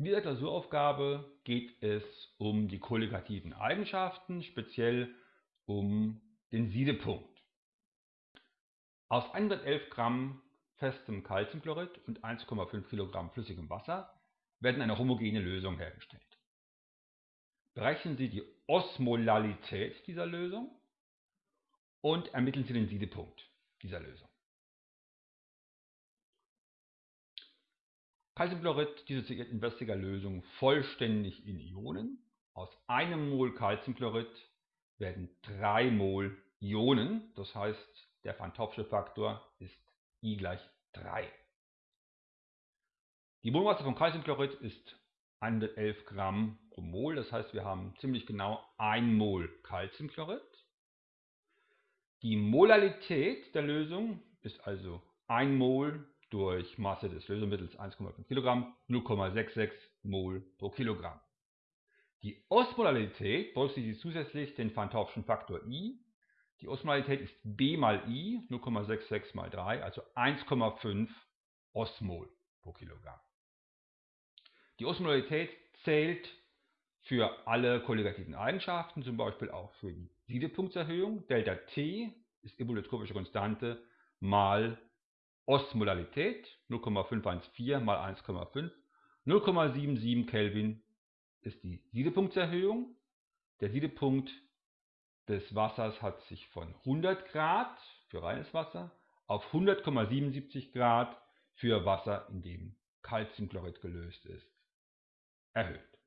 In dieser Klausuraufgabe geht es um die kolligativen Eigenschaften, speziell um den Siedepunkt. Aus 111 Gramm festem Calciumchlorid und 1,5 Kilogramm flüssigem Wasser werden eine homogene Lösung hergestellt. Berechnen Sie die Osmolalität dieser Lösung und ermitteln Sie den Siedepunkt dieser Lösung. Calciumchlorid dissoziiert in wässriger Lösung vollständig in Ionen. Aus einem Mol Calciumchlorid werden 3 Mol Ionen, das heißt der Van Faktor ist I gleich 3. Die Molmasse von Calciumchlorid ist 111 Gramm pro Mol, das heißt wir haben ziemlich genau 1 Mol Calciumchlorid. Die Molalität der Lösung ist also 1 Mol durch Masse des Lösemittels 1,5 Kilogramm, 0,66 Mol pro Kilogramm. Die Osmolarität berücksichtigt zusätzlich den Van Faktor I. Die Osmolarität ist B mal I, 0,66 mal 3, also 1,5 Osmol pro Kilogramm. Die Osmolarität zählt für alle kolligativen Eigenschaften, zum Beispiel auch für die Siedepunktserhöhung. Delta T ist evolutropische Konstante mal Osmolarität 0,514 mal 1,5. 0,77 Kelvin ist die Siedepunktserhöhung. Der Siedepunkt des Wassers hat sich von 100 Grad für reines Wasser auf 100,77 Grad für Wasser, in dem Calciumchlorid gelöst ist, erhöht.